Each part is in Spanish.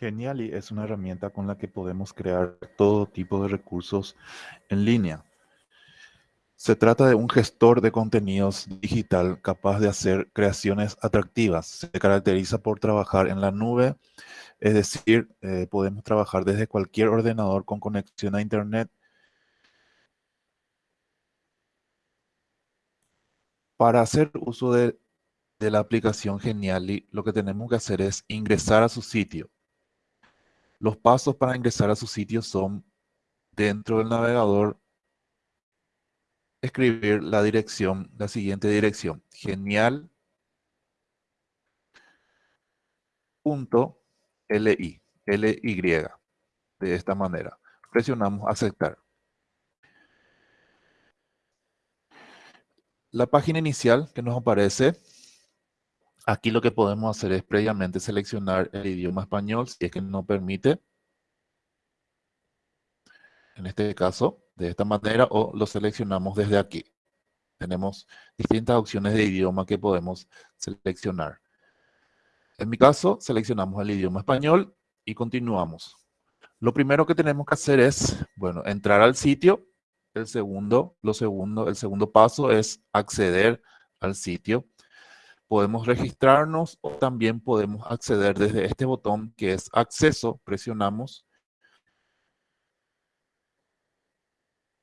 Genially es una herramienta con la que podemos crear todo tipo de recursos en línea. Se trata de un gestor de contenidos digital capaz de hacer creaciones atractivas. Se caracteriza por trabajar en la nube, es decir, eh, podemos trabajar desde cualquier ordenador con conexión a Internet. Para hacer uso de, de la aplicación Genially, lo que tenemos que hacer es ingresar a su sitio. Los pasos para ingresar a su sitio son dentro del navegador escribir la dirección, la siguiente dirección, genial punto li, ly, de esta manera. Presionamos aceptar. La página inicial que nos aparece, aquí lo que podemos hacer es previamente seleccionar el idioma español, si es que nos permite. En este caso, de esta manera o lo seleccionamos desde aquí. Tenemos distintas opciones de idioma que podemos seleccionar. En mi caso, seleccionamos el idioma español y continuamos. Lo primero que tenemos que hacer es, bueno, entrar al sitio. El segundo, lo segundo, el segundo paso es acceder al sitio. Podemos registrarnos o también podemos acceder desde este botón que es acceso. Presionamos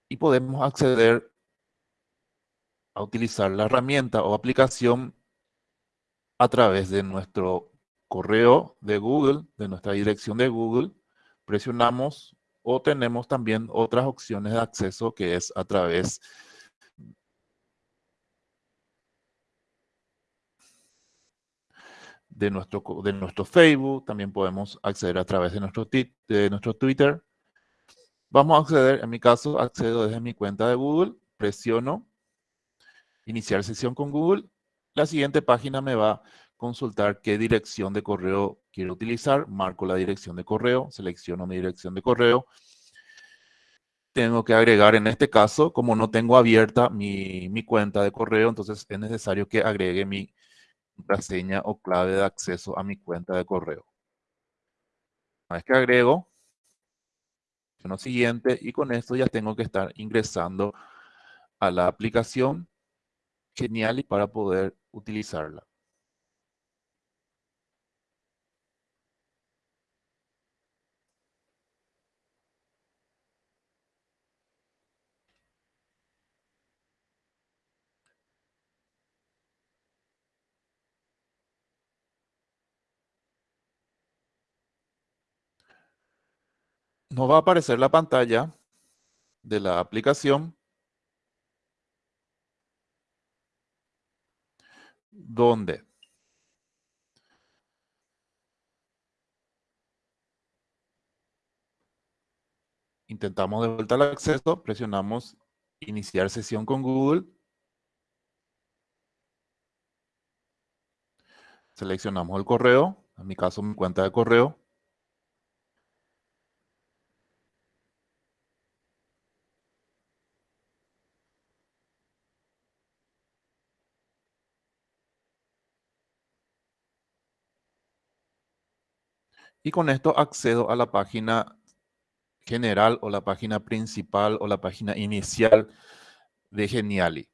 y podemos acceder a utilizar la herramienta o aplicación a través de nuestro correo de Google, de nuestra dirección de Google, presionamos o tenemos también otras opciones de acceso que es a través de nuestro, de nuestro Facebook, también podemos acceder a través de nuestro, de nuestro Twitter, Vamos a acceder, en mi caso, accedo desde mi cuenta de Google, presiono iniciar sesión con Google. La siguiente página me va a consultar qué dirección de correo quiero utilizar. Marco la dirección de correo, selecciono mi dirección de correo. Tengo que agregar en este caso, como no tengo abierta mi, mi cuenta de correo, entonces es necesario que agregue mi contraseña o clave de acceso a mi cuenta de correo. Una vez que agrego, siguiente y con esto ya tengo que estar ingresando a la aplicación Geniali para poder utilizarla. Nos va a aparecer la pantalla de la aplicación donde intentamos de vuelta el acceso, presionamos iniciar sesión con Google, seleccionamos el correo, en mi caso mi cuenta de correo, Y con esto accedo a la página general o la página principal o la página inicial de Geniali.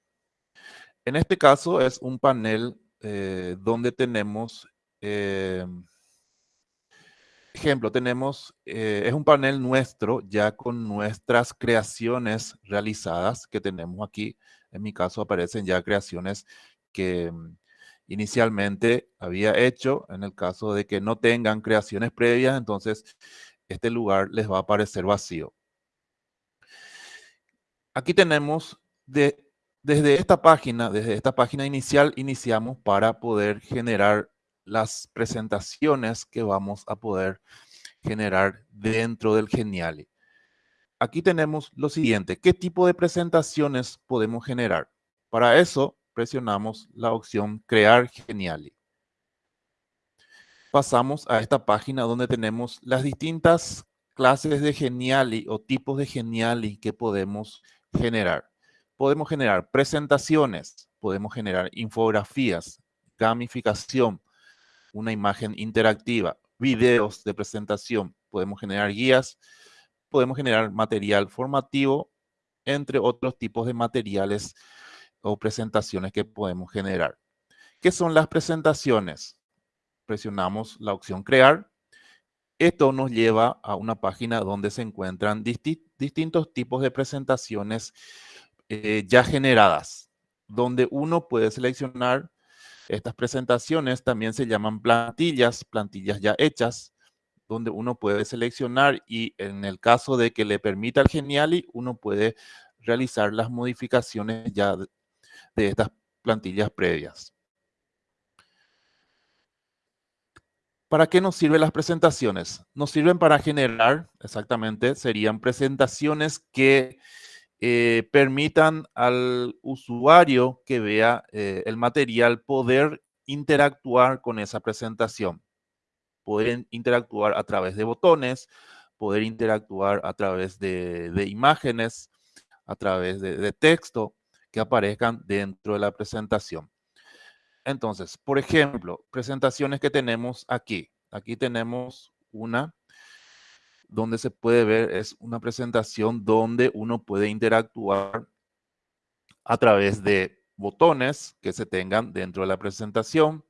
En este caso es un panel eh, donde tenemos, eh, ejemplo, tenemos, eh, es un panel nuestro ya con nuestras creaciones realizadas que tenemos aquí. En mi caso aparecen ya creaciones que inicialmente había hecho. En el caso de que no tengan creaciones previas, entonces este lugar les va a aparecer vacío. Aquí tenemos de, desde esta página, desde esta página inicial, iniciamos para poder generar las presentaciones que vamos a poder generar dentro del Geniali. Aquí tenemos lo siguiente, ¿qué tipo de presentaciones podemos generar? Para eso presionamos la opción Crear Geniali. Pasamos a esta página donde tenemos las distintas clases de Geniali o tipos de Geniali que podemos generar. Podemos generar presentaciones, podemos generar infografías, gamificación, una imagen interactiva, videos de presentación, podemos generar guías, podemos generar material formativo, entre otros tipos de materiales o presentaciones que podemos generar. ¿Qué son las presentaciones? Presionamos la opción crear. Esto nos lleva a una página donde se encuentran distintos tipos de presentaciones eh, ya generadas, donde uno puede seleccionar estas presentaciones, también se llaman plantillas, plantillas ya hechas, donde uno puede seleccionar y en el caso de que le permita el Geniali, uno puede realizar las modificaciones ya de, estas plantillas previas. ¿Para qué nos sirven las presentaciones? Nos sirven para generar, exactamente, serían presentaciones que eh, permitan al usuario que vea eh, el material poder interactuar con esa presentación. Poder interactuar a través de botones, poder interactuar a través de, imágenes, a través de, texto que aparezcan dentro de la presentación. Entonces, por ejemplo, presentaciones que tenemos aquí. Aquí tenemos una donde se puede ver es una presentación donde uno puede interactuar a través de botones que se tengan dentro de la presentación.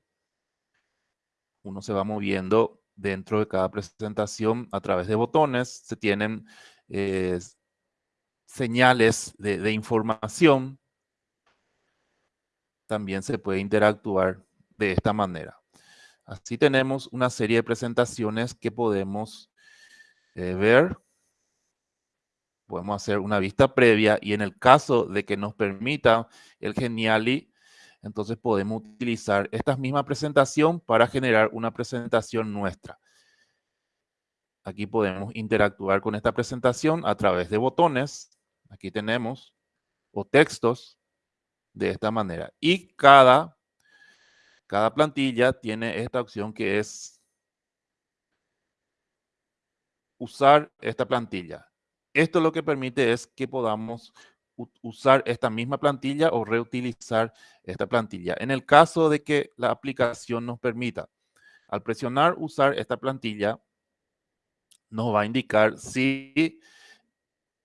Uno se va moviendo dentro de cada presentación a través de botones. Se tienen eh, señales de, de información. También se puede interactuar de esta manera. Así tenemos una serie de presentaciones que podemos eh, ver, podemos hacer una vista previa y en el caso de que nos permita el Geniali, entonces podemos utilizar esta misma presentación para generar una presentación nuestra. Aquí podemos interactuar con esta presentación a través de botones. Aquí tenemos, o textos, de esta manera. Y cada, cada plantilla tiene esta opción que es usar esta plantilla. Esto lo que permite es que podamos usar esta misma plantilla o reutilizar esta plantilla. En el caso de que la aplicación nos permita, al presionar usar esta plantilla, nos va a indicar si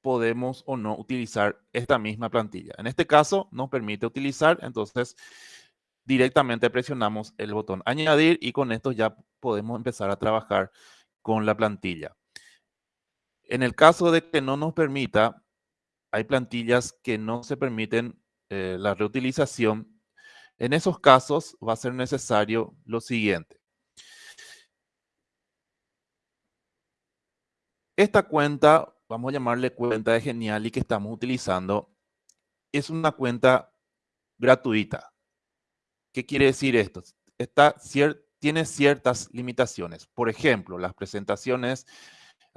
podemos o no utilizar esta misma plantilla. En este caso nos permite utilizar, entonces directamente presionamos el botón añadir y con esto ya podemos empezar a trabajar con la plantilla. En el caso de que no nos permita, hay plantillas que no se permiten eh, la reutilización. En esos casos va a ser necesario lo siguiente. Esta cuenta, vamos a llamarle cuenta de Geniali que estamos utilizando, es una cuenta gratuita. ¿Qué quiere decir esto? tiene ciertas limitaciones. Por ejemplo, las presentaciones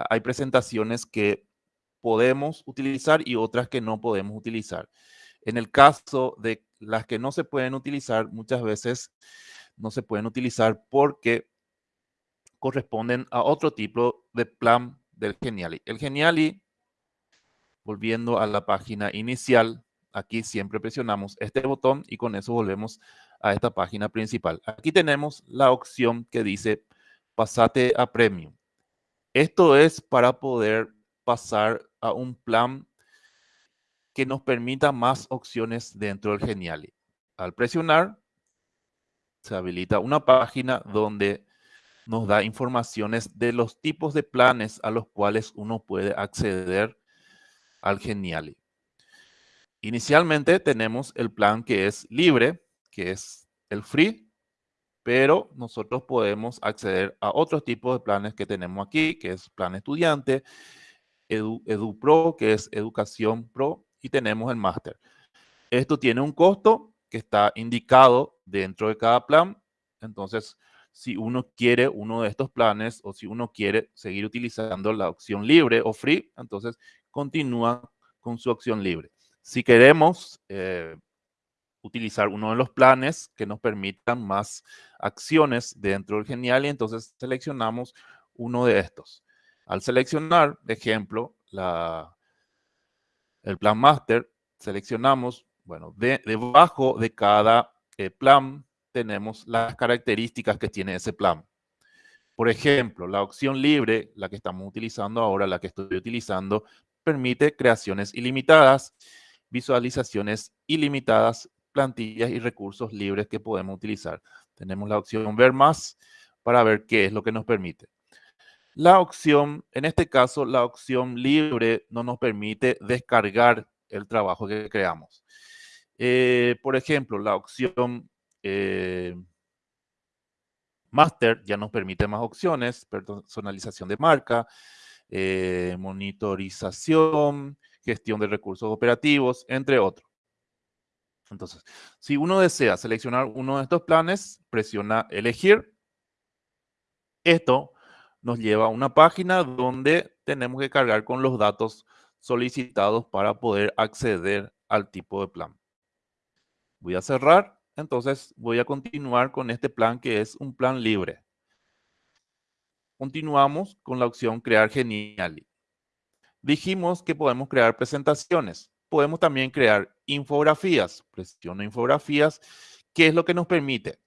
hay presentaciones que podemos utilizar y otras que no podemos utilizar. En el caso de las que no se pueden utilizar, muchas veces no se pueden utilizar porque corresponden a otro tipo de plan del Geniali. El Geniali, volviendo a la página inicial, aquí siempre presionamos este botón y con eso volvemos a esta página principal. Aquí tenemos la opción que dice pasate a Premium. Esto es para poder pasar a un plan que nos permita más opciones dentro del Geniali. Al presionar, se habilita una página donde nos da informaciones de los tipos de planes a los cuales uno puede acceder al Geniali. Inicialmente tenemos el plan que es libre, que es el free, pero nosotros podemos acceder a otros tipos de planes que tenemos aquí, que es plan estudiante, Edu, Edu Pro, que es educación pro, y tenemos el máster. Esto tiene un costo que está indicado dentro de cada plan. Entonces, si uno quiere uno de estos planes o si uno quiere seguir utilizando la opción libre o free, entonces continúa con su opción libre. Si queremos eh, utilizar uno de los planes que nos permitan más acciones dentro del Genial y entonces seleccionamos uno de estos. Al seleccionar, de ejemplo, la, el plan master, seleccionamos, bueno, debajo de cada eh, plan tenemos las características que tiene ese plan. Por ejemplo, la opción libre, la que estamos utilizando ahora, la que estoy utilizando, permite creaciones ilimitadas, visualizaciones ilimitadas, plantillas y recursos libres que podemos utilizar. Tenemos la opción ver más para ver qué es lo que nos permite. La opción, en este caso, la opción libre no nos permite descargar el trabajo que creamos. Eh, por ejemplo, la opción eh, Master ya nos permite más opciones, personalización de marca, eh, monitorización, gestión de recursos operativos, entre otros. Entonces, si uno desea seleccionar uno de estos planes, presiona elegir. Esto nos lleva a una página donde tenemos que cargar con los datos solicitados para poder acceder al tipo de plan. Voy a cerrar, entonces voy a continuar con este plan que es un plan libre. Continuamos con la opción crear Geniali. Dijimos que podemos crear presentaciones. Podemos también crear infografías. Presiono infografías. ¿Qué es lo que nos permite?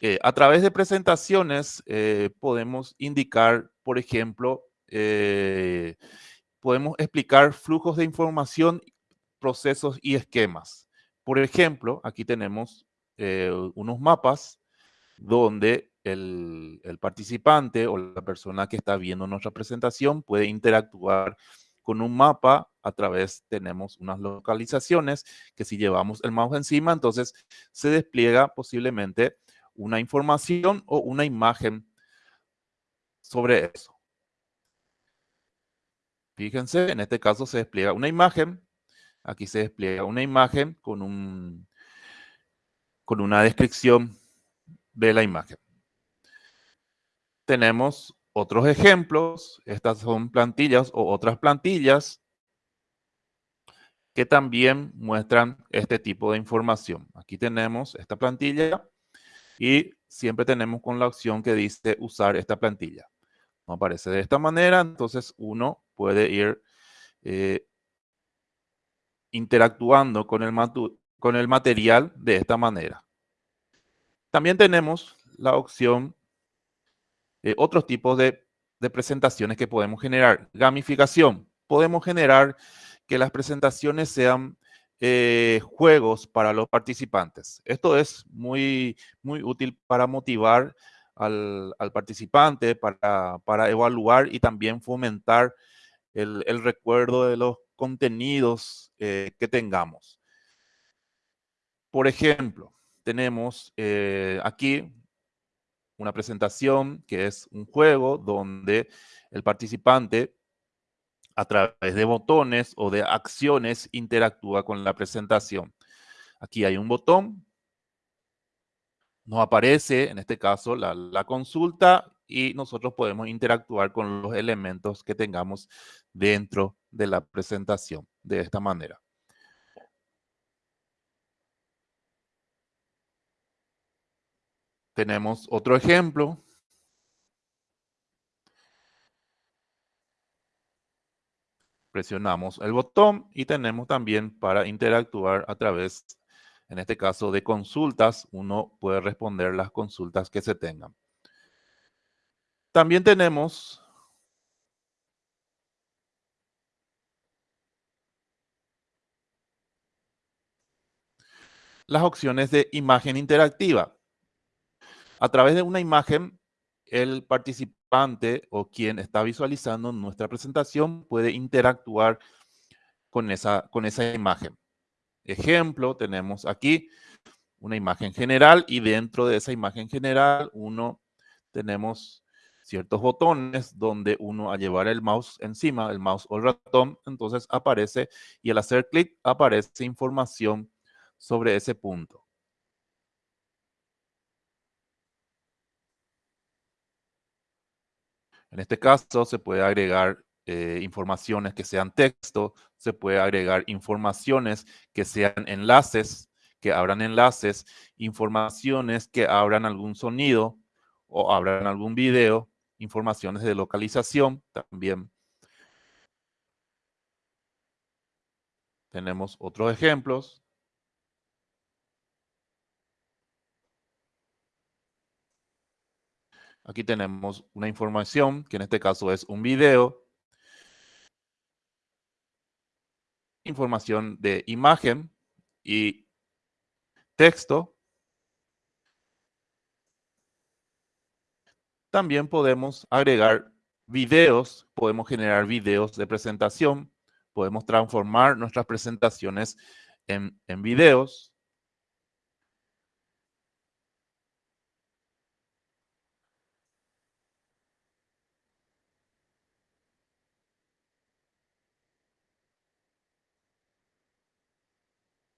Eh, a través de presentaciones eh, podemos indicar, por ejemplo, eh, podemos explicar flujos de información, procesos y esquemas. Por ejemplo, aquí tenemos unos mapas donde el, el, participante o la persona que está viendo nuestra presentación puede interactuar con un mapa a través, tenemos unas localizaciones que si llevamos el mouse encima, entonces se despliega posiblemente una información o una imagen sobre eso. Fíjense, en este caso se despliega una imagen. Aquí se despliega una imagen con, un, con una descripción de la imagen. Tenemos otros ejemplos. Estas son plantillas o otras plantillas que también muestran este tipo de información. Aquí tenemos esta plantilla y siempre tenemos con la opción que dice usar esta plantilla. No aparece de esta manera, entonces uno puede ir eh, interactuando con el, con el material de esta manera. También tenemos la opción, de otros tipos de, de presentaciones que podemos generar. Gamificación. Podemos generar que las presentaciones sean eh, juegos para los participantes. Esto es muy, muy útil para motivar al, participante, para, para, evaluar y también fomentar el, recuerdo de los contenidos eh, que tengamos. Por ejemplo, tenemos eh, aquí una presentación que es un juego donde el participante a través de botones o de acciones interactúa con la presentación. Aquí hay un botón, nos aparece en este caso la, consulta y nosotros podemos interactuar con los elementos que tengamos dentro de la presentación de esta manera. Tenemos otro ejemplo presionamos el botón y tenemos también para interactuar a través, en este caso, de consultas. Uno puede responder las consultas que se tengan. También tenemos las opciones de imagen interactiva. A través de una imagen, el participante o quien está visualizando nuestra presentación puede interactuar con esa, con esa imagen. Ejemplo, tenemos aquí una imagen general y dentro de esa imagen general uno tenemos ciertos botones donde uno a llevar el mouse encima, el mouse o el ratón, entonces aparece y al hacer clic aparece información sobre ese punto. En este caso se puede agregar eh, informaciones que sean texto, se puede agregar informaciones que sean enlaces, que abran enlaces, informaciones que abran algún sonido o abran algún video, informaciones de localización también. Tenemos otros ejemplos. Aquí tenemos una información, que en este caso es un video. Información de imagen y texto. También podemos agregar videos, podemos generar videos de presentación, podemos transformar nuestras presentaciones en, en videos.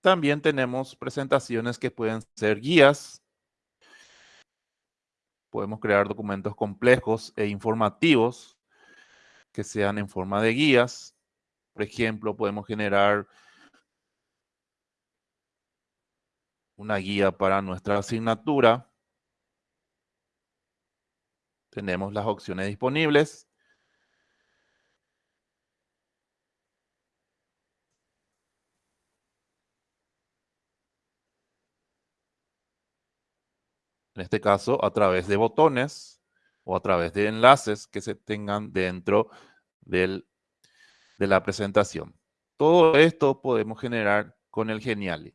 También tenemos presentaciones que pueden ser guías. Podemos crear documentos complejos e informativos que sean en forma de guías. Por ejemplo, podemos generar una guía para nuestra asignatura. Tenemos las opciones disponibles. En este caso a través de botones o a través de enlaces que se tengan dentro del, de la presentación. Todo esto podemos generar con el Geniali.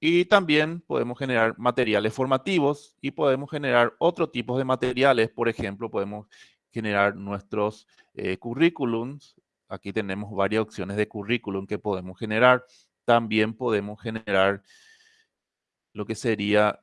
Y también podemos generar materiales formativos y podemos generar otro tipo de materiales. Por ejemplo, podemos generar nuestros eh, currículums. Aquí tenemos varias opciones de currículum que podemos generar. También podemos generar lo que sería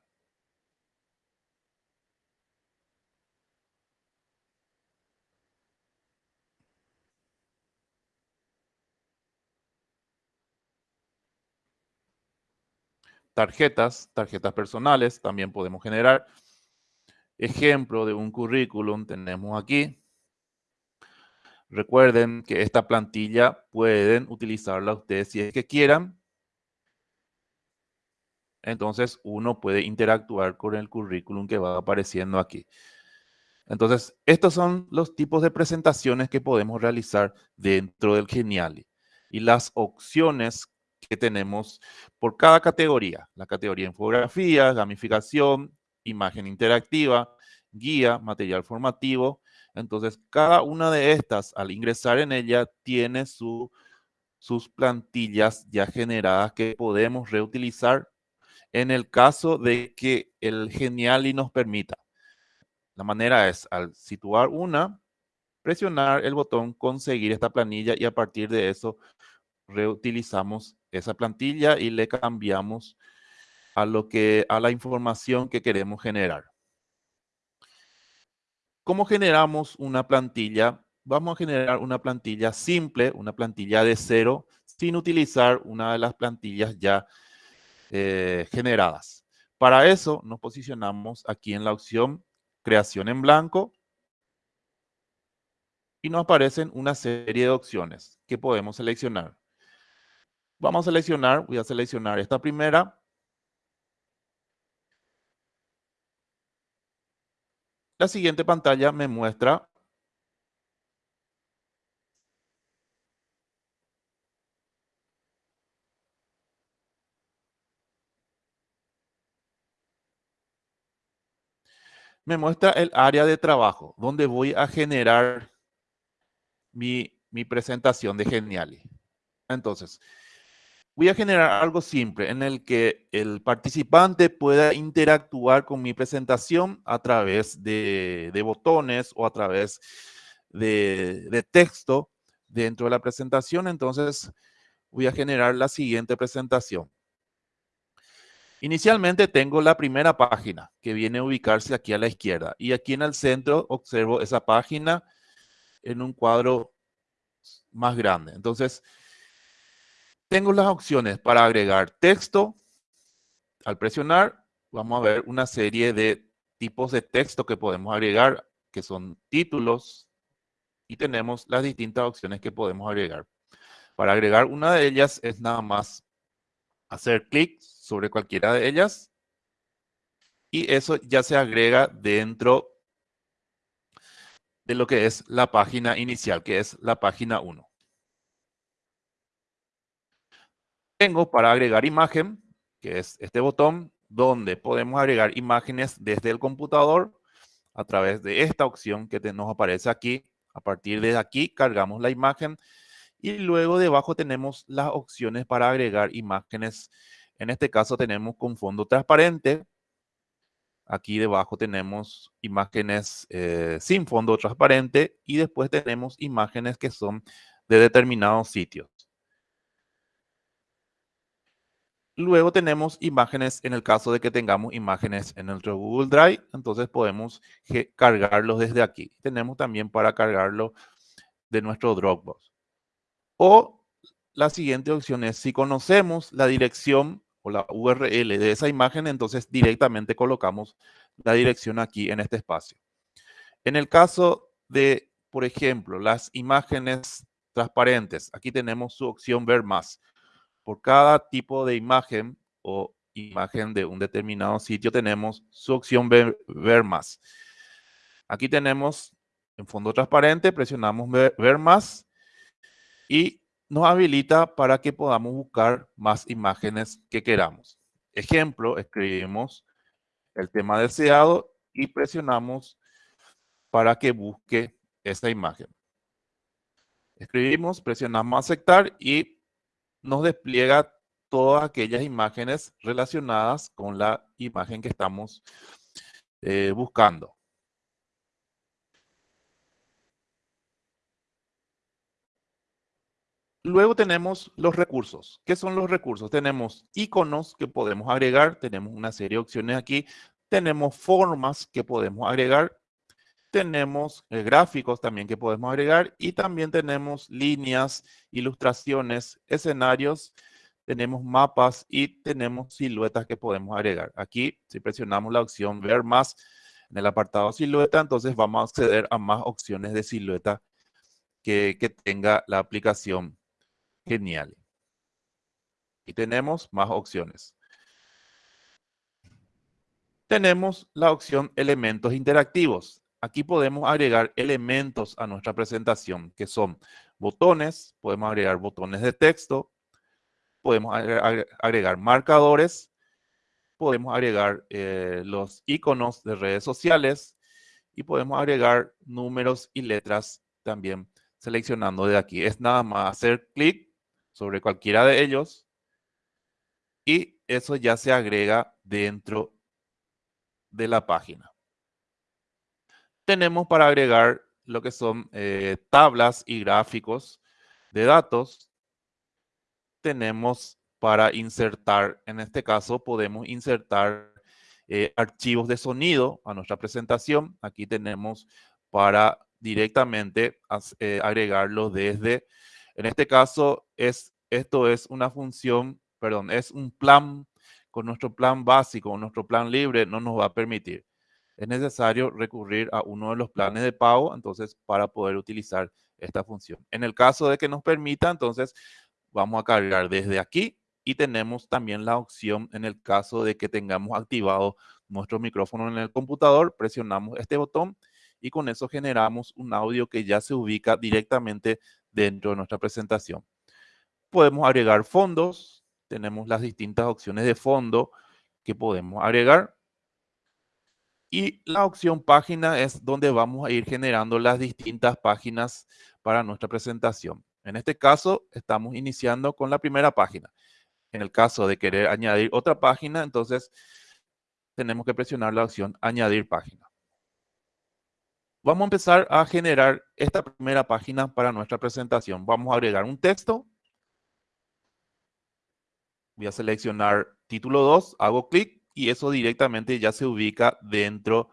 tarjetas, tarjetas personales, también podemos generar. Ejemplo de un currículum tenemos aquí. Recuerden que esta plantilla pueden utilizarla ustedes si es que quieran entonces uno puede interactuar con el currículum que va apareciendo aquí. Entonces, estos son los tipos de presentaciones que podemos realizar dentro del Geniali y las opciones que tenemos por cada categoría. La categoría infografía, gamificación, imagen interactiva, guía, material formativo. Entonces, cada una de estas, al ingresar en ella, tiene sus plantillas ya generadas que podemos reutilizar en el caso de que el Geniali nos permita. La manera es, al situar una, presionar el botón conseguir esta planilla y a partir de eso reutilizamos esa plantilla y le cambiamos a, lo que, a la información que queremos generar. ¿Cómo generamos una plantilla? Vamos a generar una plantilla simple, una plantilla de cero, sin utilizar una de las plantillas ya eh, generadas. Para eso nos posicionamos aquí en la opción creación en blanco y nos aparecen una serie de opciones que podemos seleccionar. Vamos a seleccionar, voy a seleccionar esta primera. La siguiente pantalla me muestra me muestra el área de trabajo, donde voy a generar mi, presentación de Geniali. Entonces, voy a generar algo simple en el que el participante pueda interactuar con mi presentación a través de, botones o a través de, de, texto dentro de la presentación. Entonces, voy a generar la siguiente presentación. Inicialmente tengo la primera página que viene a ubicarse aquí a la izquierda y aquí en el centro observo esa página en un cuadro más grande. Entonces, tengo las opciones para agregar texto. Al presionar, vamos a ver una serie de tipos de texto que podemos agregar, que son títulos, y tenemos las distintas opciones que podemos agregar. Para agregar una de ellas es nada más hacer clic sobre cualquiera de ellas. Y eso ya se agrega dentro de lo que es la página inicial, que es la página 1. Tengo para agregar imagen, que es este botón. donde podemos agregar imágenes desde el computador a través de esta opción que nos aparece aquí. A partir de aquí cargamos la imagen y luego debajo tenemos las opciones para agregar imágenes. En este caso tenemos con fondo transparente. Aquí debajo tenemos imágenes eh, sin fondo transparente y después tenemos imágenes que son de determinados sitios. Luego tenemos imágenes en el caso de que tengamos imágenes en nuestro Google Drive, entonces podemos cargarlos desde aquí. Tenemos también para cargarlo de nuestro Dropbox. O la siguiente opción es si conocemos la dirección o la URL de esa imagen, entonces directamente colocamos la dirección aquí en este espacio. En el caso de, por ejemplo, las imágenes transparentes, aquí tenemos su opción ver más por cada tipo de imagen o imagen de un determinado sitio tenemos su opción ver, más. Aquí tenemos en fondo transparente, presionamos ver, ver, más y nos habilita para que podamos buscar más imágenes que queramos. Ejemplo, escribimos el tema deseado y presionamos para que busque esta imagen. Escribimos, presionamos aceptar y nos despliega todas aquellas imágenes relacionadas con la imagen que estamos eh, buscando. Luego tenemos los recursos. ¿Qué son los recursos? Tenemos iconos que podemos agregar, tenemos una serie de opciones aquí, tenemos formas que podemos agregar, tenemos eh, gráficos también que podemos agregar y también tenemos líneas, ilustraciones, escenarios, tenemos mapas y tenemos siluetas que podemos agregar. Aquí, si presionamos la opción ver más en el apartado silueta, entonces vamos a acceder a más opciones de silueta que, que tenga la aplicación Genial. Y tenemos más opciones tenemos la opción elementos interactivos aquí podemos agregar elementos a nuestra presentación, que son botones, podemos agregar botones de texto, podemos agregar marcadores, podemos agregar eh, los iconos de redes sociales y podemos agregar números y letras también seleccionando de aquí. Es nada más hacer clic sobre cualquiera de ellos y eso ya se agrega dentro de la página tenemos para agregar lo que son eh, tablas y gráficos de datos. Tenemos para insertar, en este caso podemos insertar eh, archivos de sonido a nuestra presentación. Aquí tenemos para directamente eh, agregarlo desde, en este caso es, esto es una función, perdón, es un plan con nuestro plan básico, nuestro plan libre no nos va a permitir es necesario recurrir a uno de los planes de pago, entonces, para poder utilizar esta función. En el caso de que nos permita, entonces, vamos a cargar desde aquí y tenemos también la opción en el caso de que tengamos activado nuestro micrófono en el computador, presionamos este botón y con eso generamos un audio que ya se ubica directamente dentro de nuestra presentación. Podemos agregar fondos, tenemos las distintas opciones de fondo que podemos agregar. Y la opción página es donde vamos a ir generando las distintas páginas para nuestra presentación. En este caso, estamos iniciando con la primera página. En el caso de querer añadir otra página, entonces tenemos que presionar la opción añadir página. Vamos a empezar a generar esta primera página para nuestra presentación. Vamos a agregar un texto. Voy a seleccionar título 2, hago clic y eso directamente ya se ubica dentro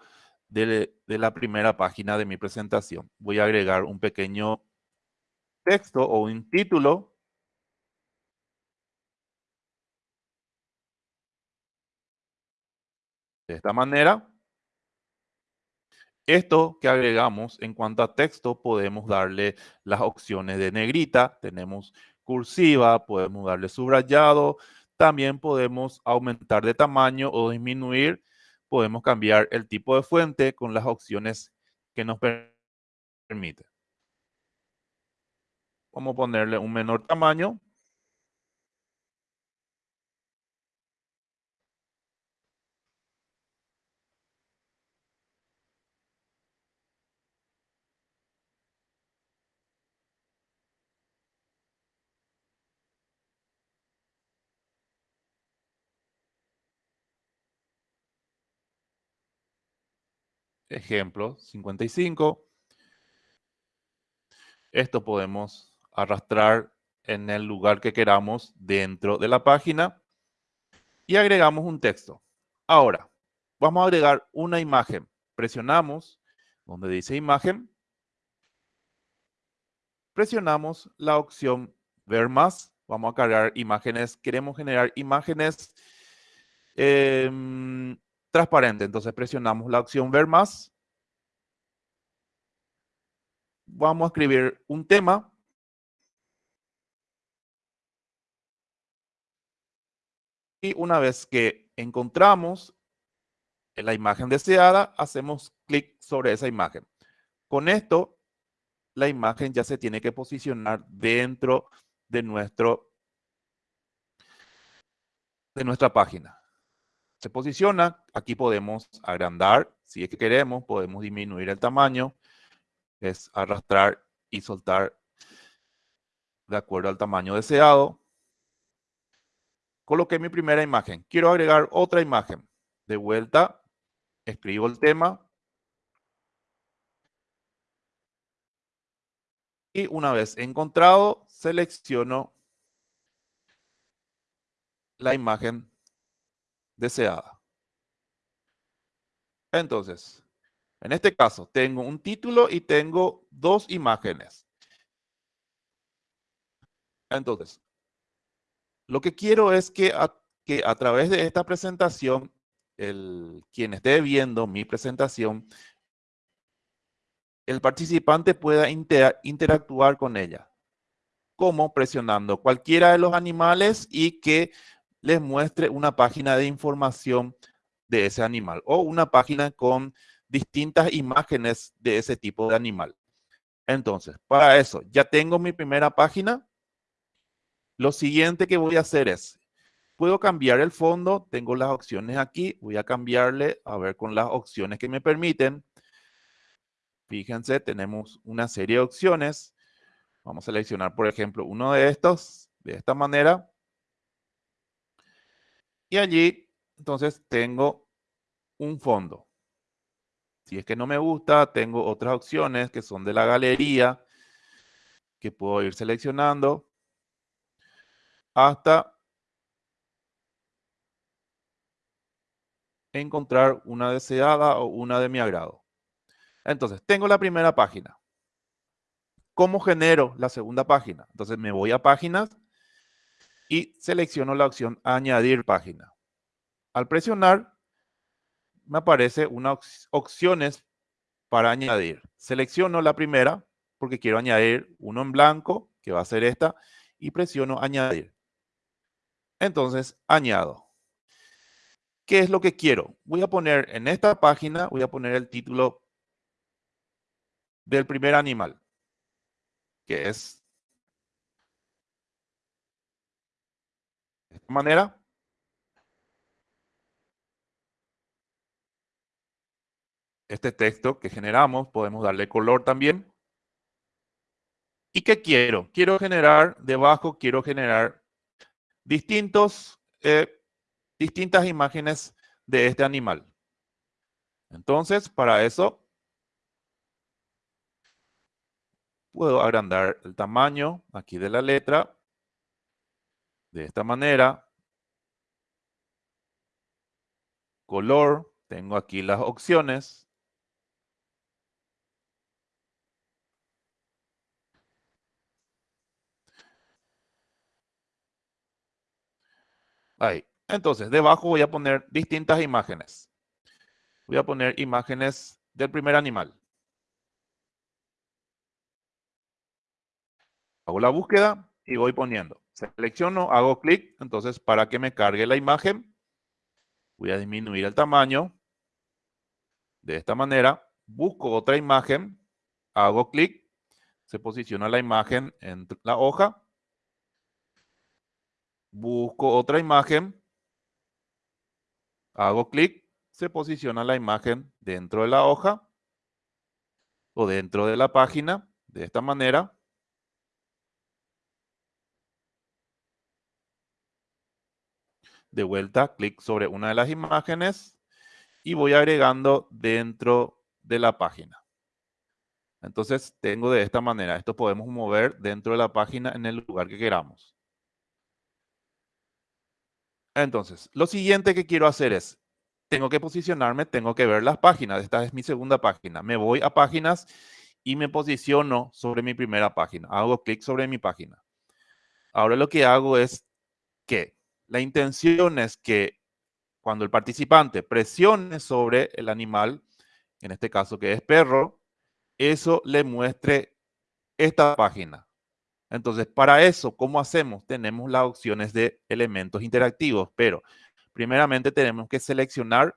de, la primera página de mi presentación. Voy a agregar un pequeño texto o un título. De esta manera. Esto que agregamos en cuanto a texto, podemos darle las opciones de negrita, tenemos cursiva, podemos darle subrayado, también podemos aumentar de tamaño o disminuir. Podemos cambiar el tipo de fuente con las opciones que nos permite. Vamos a ponerle un menor tamaño. Ejemplo 55. Esto podemos arrastrar en el lugar que queramos dentro de la página y agregamos un texto. Ahora, vamos a agregar una imagen. Presionamos donde dice imagen. Presionamos la opción ver más. Vamos a cargar imágenes. Queremos generar imágenes em, transparentes. Entonces presionamos la opción ver más. Vamos a escribir un tema. Y una vez que encontramos la imagen deseada, hacemos clic sobre esa imagen. Con esto, la imagen ya se tiene que posicionar dentro de, nuestro, de nuestra página. Se posiciona, aquí podemos agrandar, si es que queremos, podemos disminuir el tamaño, es arrastrar y soltar de acuerdo al tamaño deseado. Coloqué mi primera imagen. Quiero agregar otra imagen. De vuelta, escribo el tema. Y una vez encontrado, selecciono la imagen deseada. Entonces, en este caso, tengo un título y tengo dos imágenes. Entonces, lo que quiero es que a, que a través de esta presentación, el, quien esté viendo mi presentación, el participante pueda interactuar con ella. Como presionando cualquiera de los animales y que les muestre una página de información de ese animal o una página con distintas imágenes de ese tipo de animal. Entonces, para eso, ya tengo mi primera página. Lo siguiente que voy a hacer es, puedo cambiar el fondo, tengo las opciones aquí, voy a cambiarle, a ver con las opciones que me permiten. Fíjense, tenemos una serie de opciones. Vamos a seleccionar, por ejemplo, uno de estos, de esta manera. Y allí, entonces, tengo un fondo. Si es que no me gusta, tengo otras opciones que son de la galería que puedo ir seleccionando hasta encontrar una deseada o una de mi agrado. Entonces, tengo la primera página. ¿Cómo genero la segunda página? Entonces, me voy a páginas y selecciono la opción añadir página. Al presionar, me aparece unas opciones para añadir. Selecciono la primera porque quiero añadir uno en blanco, que va a ser esta, y presiono añadir. Entonces, añado. ¿Qué es lo que quiero? Voy a poner en esta página, voy a poner el título del primer animal, que es de esta manera. este texto que generamos, podemos darle color también. ¿Y qué quiero? Quiero generar, debajo quiero generar distintos, eh, distintas imágenes de este animal. Entonces, para eso, puedo agrandar el tamaño aquí de la letra de esta manera. Color, tengo aquí las opciones. Ahí. Entonces, debajo voy a poner distintas imágenes. Voy a poner imágenes del primer animal. Hago la búsqueda y voy poniendo. Selecciono, hago clic. Entonces, para que me cargue la imagen, voy a disminuir el tamaño. De esta manera, busco otra imagen, hago clic, se posiciona la imagen en la hoja busco otra imagen, hago clic, se posiciona la imagen dentro de la hoja o dentro de la página de esta manera. De vuelta, clic sobre una de las imágenes y voy agregando dentro de la página. Entonces tengo de esta manera. Esto podemos mover dentro de la página en el lugar que queramos. Entonces, lo siguiente que quiero hacer es, tengo que posicionarme, tengo que ver las páginas. Esta es mi segunda página. Me voy a páginas y me posiciono sobre mi primera página. Hago clic sobre mi página. Ahora lo que hago es que la intención es que cuando el participante presione sobre el animal, en este caso que es perro, eso le muestre esta página. Entonces, para eso, ¿cómo hacemos? Tenemos las opciones de elementos interactivos, pero primeramente tenemos que seleccionar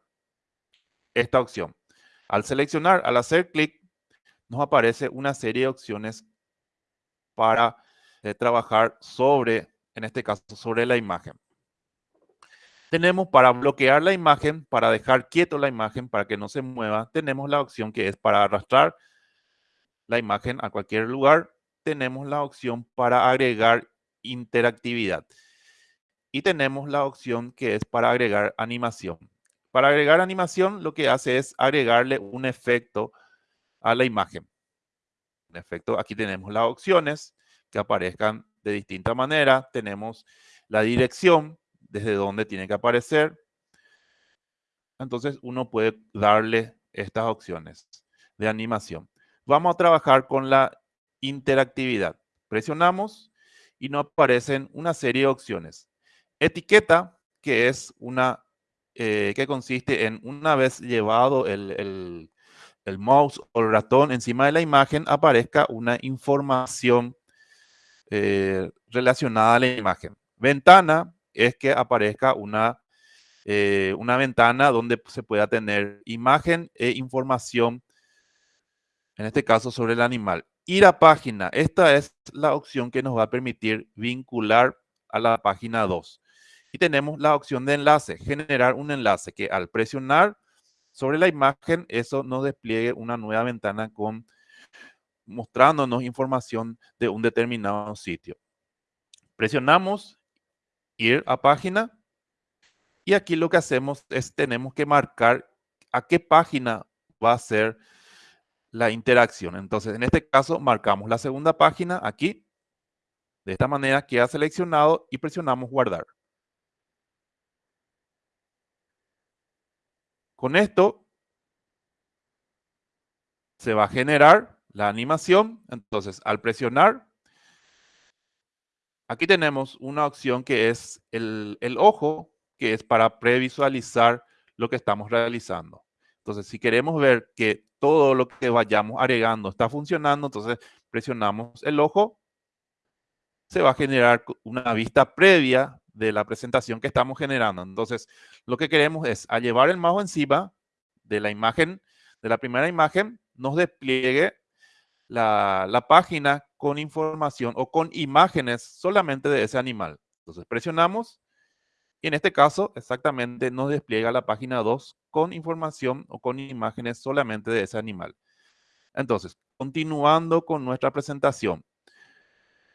esta opción. Al seleccionar, al hacer clic, nos aparece una serie de opciones para eh, trabajar sobre, en este caso, sobre la imagen. Tenemos para bloquear la imagen, para dejar quieto la imagen, para que no se mueva, tenemos la opción que es para arrastrar la imagen a cualquier lugar. Tenemos la opción para agregar interactividad. Y tenemos la opción que es para agregar animación. Para agregar animación, lo que hace es agregarle un efecto a la imagen. En efecto, aquí tenemos las opciones que aparezcan de distinta manera. Tenemos la dirección, desde donde tiene que aparecer. Entonces uno puede darle estas opciones de animación. Vamos a trabajar con la interactividad. Presionamos y nos aparecen una serie de opciones. Etiqueta, que es una eh, que consiste en una vez llevado el, el, mouse o el ratón encima de la imagen, aparezca una información eh, relacionada a la imagen. Ventana es que aparezca una, eh, una ventana donde se pueda tener imagen e información, en este caso sobre el animal. Ir a página, esta es la opción que nos va a permitir vincular a la página 2. Y tenemos la opción de enlace, generar un enlace que al presionar sobre la imagen, eso nos despliegue una nueva ventana con mostrándonos información de un determinado sitio. Presionamos ir a página y aquí lo que hacemos es tenemos que marcar a qué página va a ser la interacción. Entonces, en este caso, marcamos la segunda página aquí. De esta manera queda seleccionado y presionamos guardar. Con esto se va a generar la animación. Entonces, al presionar, aquí tenemos una opción que es el, ojo, que es para previsualizar lo que estamos realizando. Entonces, si queremos ver que todo lo que vayamos agregando está funcionando, entonces presionamos el ojo, se va a generar una vista previa de la presentación que estamos generando. Entonces, lo que queremos es, al llevar el mouse encima de la imagen, de la primera imagen, nos despliegue la, la página con información o con imágenes solamente de ese animal. Entonces, presionamos y en este caso, exactamente, nos despliega la página 2 con información o con imágenes solamente de ese animal. Entonces, continuando con nuestra presentación,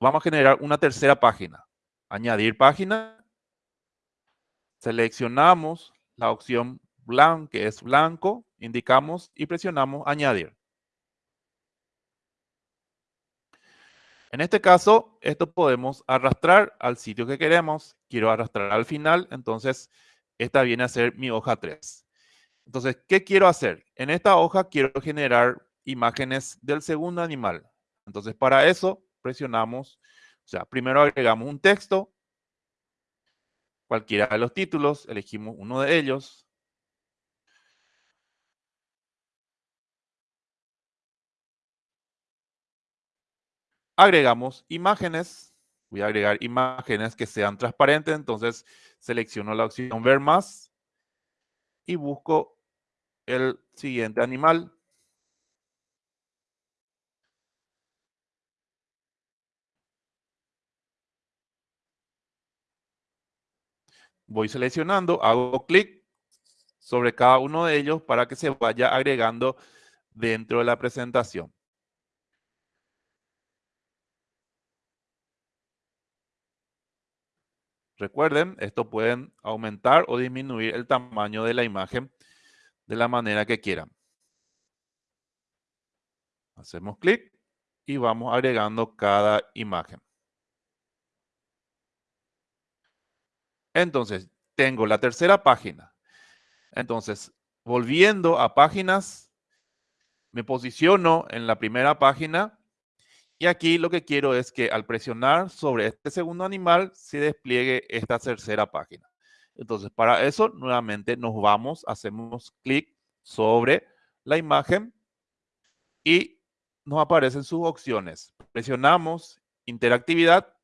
vamos a generar una tercera página. Añadir página. Seleccionamos la opción blanco, que es blanco, indicamos y presionamos añadir. En este caso, esto podemos arrastrar al sitio que queremos. Quiero arrastrar al final, entonces esta viene a ser mi hoja 3. Entonces, ¿qué quiero hacer? En esta hoja quiero generar imágenes del segundo animal. Entonces, para eso presionamos o sea, primero agregamos un texto, cualquiera de los títulos, elegimos uno de ellos. Agregamos imágenes. Voy a agregar imágenes que sean transparentes, entonces selecciono la opción ver más y busco el siguiente animal. voy seleccionando, hago clic sobre cada uno de ellos para que se vaya agregando dentro de la presentación. Recuerden, esto pueden aumentar o disminuir el tamaño de la imagen de la manera que quieran. Hacemos clic y vamos agregando cada imagen. Entonces, tengo la tercera página. Entonces, volviendo a páginas, me posiciono en la primera página y aquí lo que quiero es que al presionar sobre este segundo animal se despliegue esta tercera página. Entonces, para eso, nuevamente nos vamos, hacemos clic sobre la imagen y nos aparecen sus opciones. Presionamos interactividad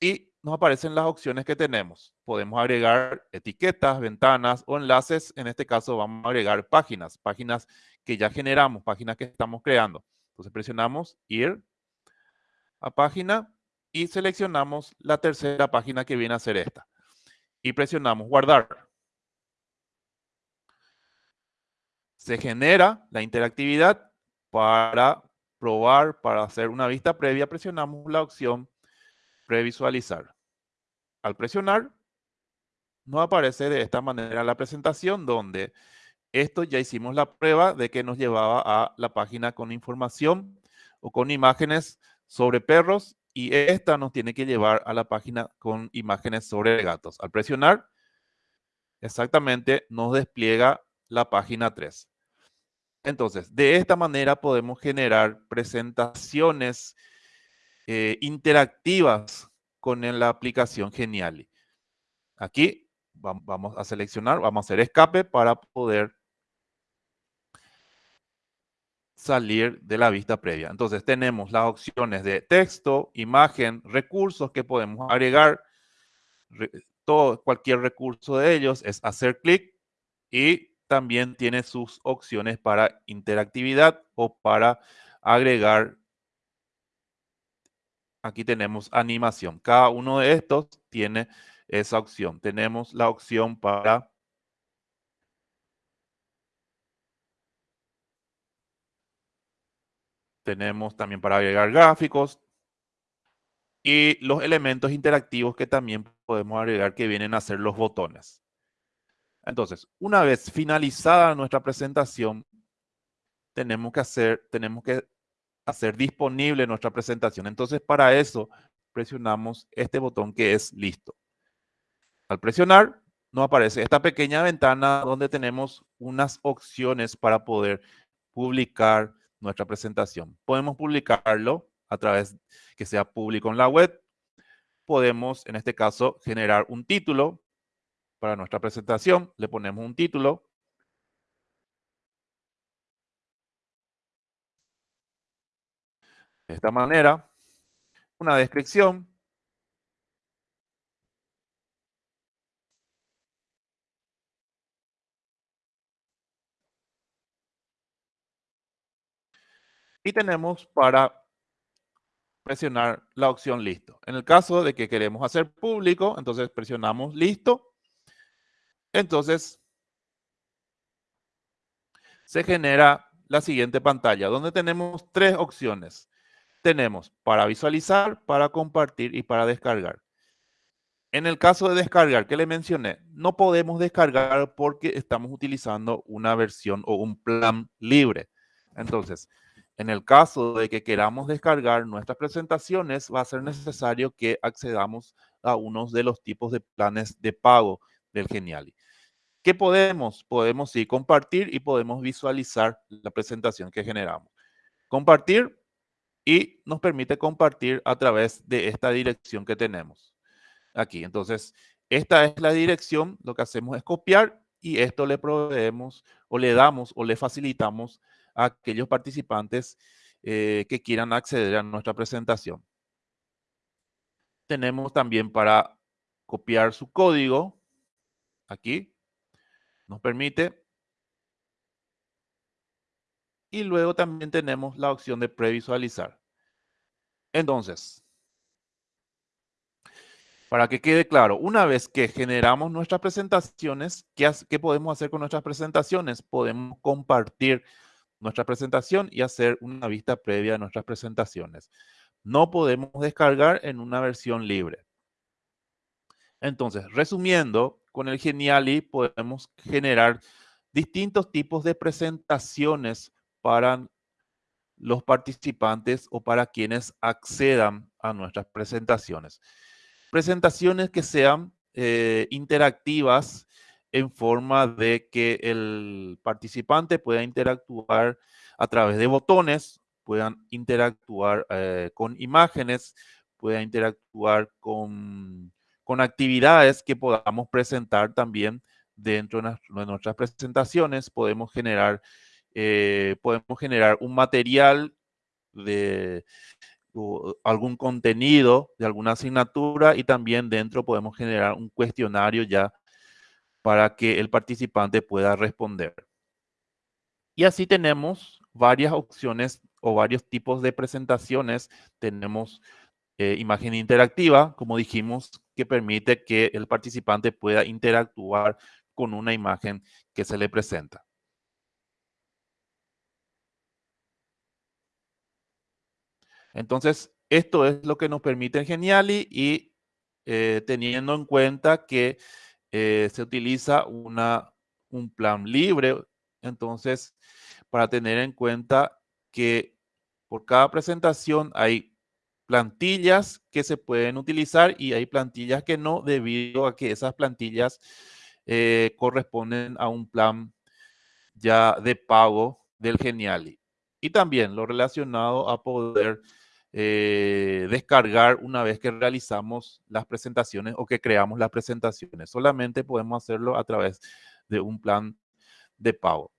y nos aparecen las opciones que tenemos. Podemos agregar etiquetas, ventanas o enlaces. En este caso vamos a agregar páginas, páginas que ya generamos, páginas que estamos creando. Entonces presionamos ir a página y seleccionamos la tercera página que viene a ser esta. Y presionamos guardar. Se genera la interactividad para probar, para hacer una vista previa, presionamos la opción previsualizar. Al presionar, nos aparece de esta manera la presentación donde esto ya hicimos la prueba de que nos llevaba a la página con información o con imágenes sobre perros y esta nos tiene que llevar a la página con imágenes sobre gatos. Al presionar, exactamente nos despliega la página 3. Entonces, de esta manera podemos generar presentaciones eh, interactivas con la aplicación Geniali. Aquí vamos a seleccionar, vamos a hacer escape para poder salir de la vista previa. Entonces tenemos las opciones de texto, imagen, recursos que podemos agregar. todo, cualquier recurso de ellos es hacer clic y también tiene sus opciones para interactividad o para agregar. Aquí tenemos animación. Cada uno de estos tiene esa opción. Tenemos la opción para tenemos también para agregar gráficos y los elementos interactivos que también podemos agregar que vienen a ser los botones. Entonces, una vez finalizada nuestra presentación, tenemos que hacer, tenemos que hacer disponible nuestra presentación. Entonces, para eso, presionamos este botón que es listo. Al presionar, nos aparece esta pequeña ventana donde tenemos unas opciones para poder publicar nuestra presentación. Podemos publicarlo a través que sea público en la web. Podemos, en este caso, generar un título para nuestra presentación. Le ponemos un título. De esta manera, una descripción. Y tenemos para presionar la opción listo. En el caso de que queremos hacer público, entonces presionamos listo entonces, se genera la siguiente pantalla, donde tenemos tres opciones. Tenemos para visualizar, para compartir y para descargar. En el caso de descargar, que le mencioné, no podemos descargar porque estamos utilizando una versión o un plan libre. Entonces, en el caso de que queramos descargar nuestras presentaciones, va a ser necesario que accedamos a uno de los tipos de planes de pago del Geniali. ¿Qué podemos? Podemos sí compartir y podemos visualizar la presentación que generamos. Compartir y nos permite compartir a través de esta dirección que tenemos aquí. Entonces, esta es la dirección. Lo que hacemos es copiar y esto le proveemos o le damos o le facilitamos a aquellos participantes eh, que quieran acceder a nuestra presentación. Tenemos también para copiar su código aquí nos permite. Y luego también tenemos la opción de previsualizar. Entonces, para que quede claro, una vez que generamos nuestras presentaciones, ¿qué, ¿qué, podemos hacer con nuestras presentaciones? Podemos compartir nuestra presentación y hacer una vista previa de nuestras presentaciones. No podemos descargar en una versión libre. Entonces, resumiendo, con el Geniali podemos generar distintos tipos de presentaciones para los participantes o para quienes accedan a nuestras presentaciones. Presentaciones que sean eh, interactivas en forma de que el participante pueda interactuar a través de botones, puedan interactuar eh, con imágenes, pueda interactuar con, con actividades que podamos presentar también dentro de nuestras presentaciones. Podemos generar, eh, podemos generar un material de algún contenido de alguna asignatura y también dentro podemos generar un cuestionario ya para que el participante pueda responder. Y así tenemos varias opciones o varios tipos de presentaciones. Tenemos eh, imagen interactiva, como dijimos, que permite que el participante pueda interactuar con una imagen que se le presenta. Entonces, esto es lo que nos permite Geniali y eh, teniendo en cuenta que eh, se utiliza una, un plan libre, entonces, para tener en cuenta que por cada presentación hay plantillas que se pueden utilizar y hay plantillas que no, debido a que esas plantillas eh, corresponden a un plan ya de pago del Geniali. Y también lo relacionado a poder eh, descargar una vez que realizamos las presentaciones o que creamos las presentaciones. Solamente podemos hacerlo a través de un plan de pago.